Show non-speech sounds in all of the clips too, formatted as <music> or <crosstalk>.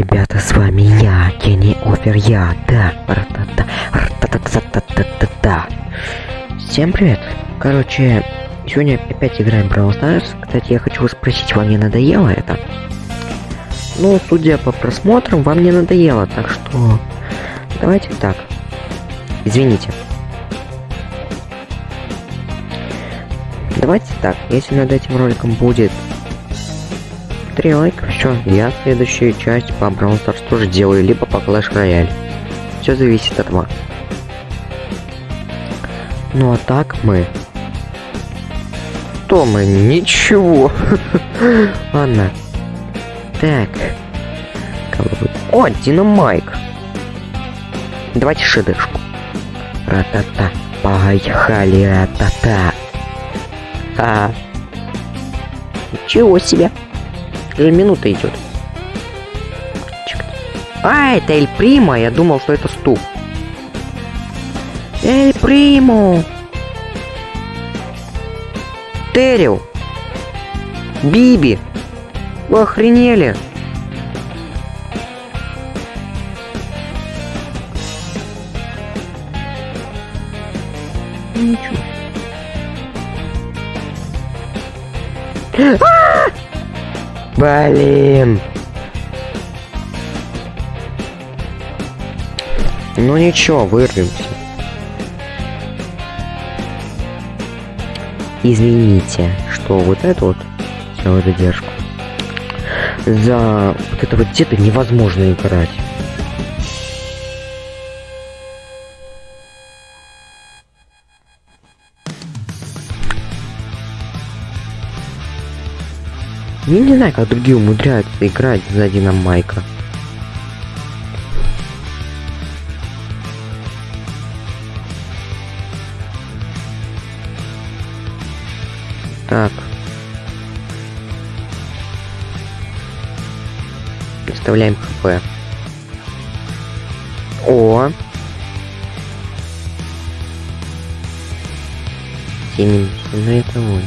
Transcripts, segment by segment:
Ребята, с вами я, Кенни Офер, я, да, ра-та-та-та-та-та-та. Всем привет. Короче, сегодня опять играем Brawl Stars. Кстати, я хочу вас спросить, вам не надоело это? Ну, судя по просмотрам, вам не надоело, так что... Давайте так. Извините. Давайте так, если над этим роликом будет 3 лайка, все, я следующую часть по Brawl Stars тоже делаю, либо по Clash Royale. Все зависит от вас. Ну а так мы... Что мы? Ничего. <laughs> Ладно. Так. О, Динамайк. Давайте шедешку. Ра-та-та. Поехали, ра-та-та. А. Ничего себе. Уже минута идет. А, это Эль Прима. Я думал, что это стул. Эль Приму. Терил. Биби. Вы охренели? Ничего. Блин. Ну ничего, вырвемся. Извините, что вот это вот сделал задержку. За вот это вот где-то невозможно играть. Я не знаю, как другие умудряются играть за Динамайка. Так. Вставляем хп. О! 70, ну это он.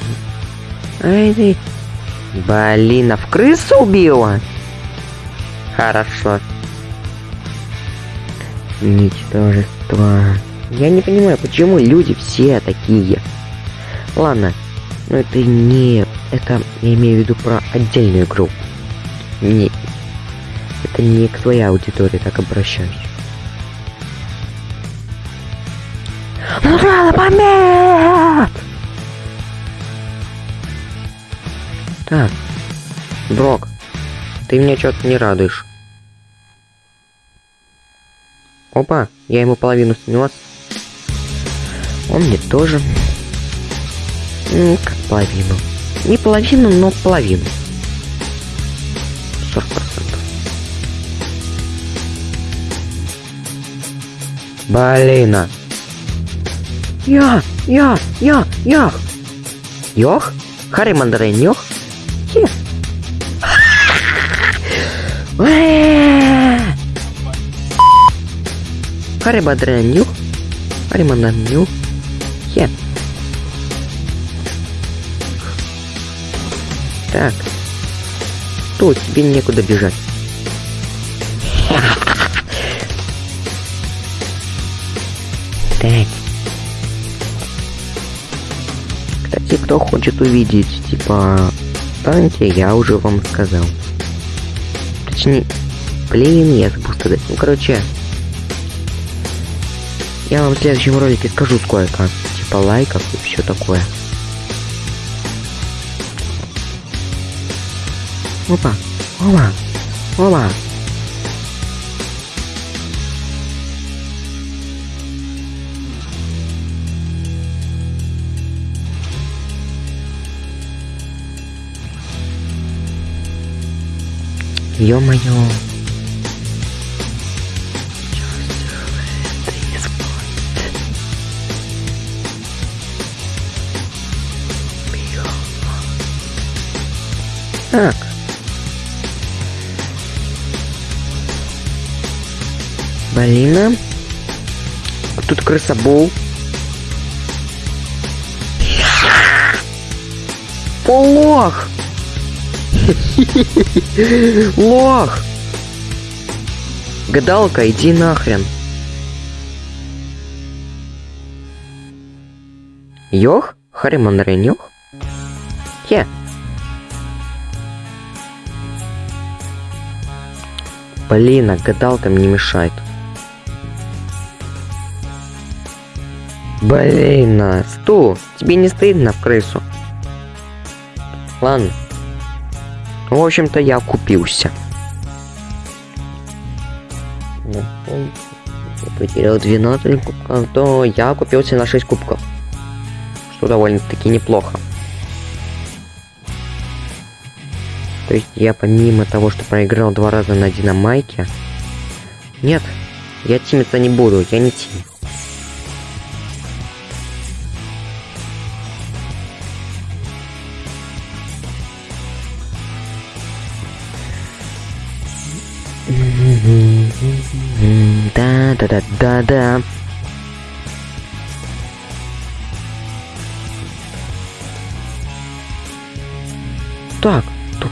Ай ты. Блин, а в крысу убила? Хорошо. Ничтожество. Я не понимаю, почему люди все такие. Ладно, но это не... Это я имею в виду про отдельную игру. Не... Это не к твоей аудитории так обращаюсь. Нажала помет! Так. Брок, ты меня что-то не радуешь. Опа, я ему половину снес. Он мне тоже. Ну, как половину. Не половину, но половину. 40%. Блин. а. Я, я, я, я. Йох? Харри Мандарин, йох? Мандарин, нюх? Хе. Так. Что, тебе некуда бежать. Так. Кстати, кто хочет увидеть, типа, танки, я уже вам сказал. Точнее, блин, я забыл сказать. Ну, короче, я вам в следующем ролике скажу сколько, типа, лайков и все такое. Опа, опа, опа. Ё-моё. Так. Блин. Тут крысобол. О, лох! Гадалка, иди нахрен. Йох? Харимандрен йох? Е. Блин, а гадалка мне мешает. Блин, а, Сту, тебе не стыдно в крысу? Ладно. В общем-то, я купился. Ну, потерял 12 кубков, то я купился на 6 кубков. Что довольно-таки неплохо. То есть я помимо того, что проиграл два раза на динамайке... Нет, я тимиться не буду, я не тим. Да, да, да, да, да. Так, туп...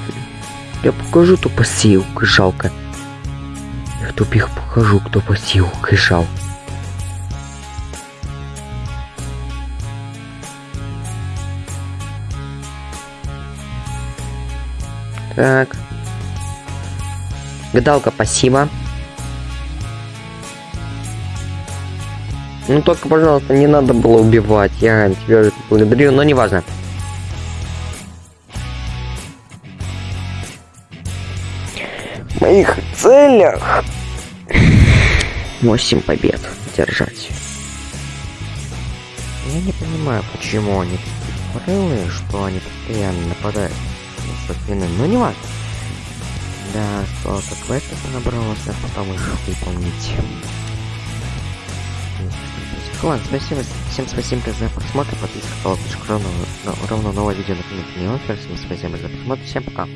я покажу, кто посеял, жалко. Я тупих покажу, кто посеял, жал. Так. Гадалка, спасибо. Ну только, пожалуйста, не надо было убивать. Я тебя благодарю, но не важно. В моих целях 8 побед держать. Я не понимаю, почему они такие фрылые, что они постоянно нападают со спины, но не важно. Да, столько квестов набралось, а потом их выполнить. Ладно, спасибо, всем спасибо за просмотр, подписка, колокольчик, ровно, ровно новое видео на канале. Всем спасибо за просмотр, всем пока.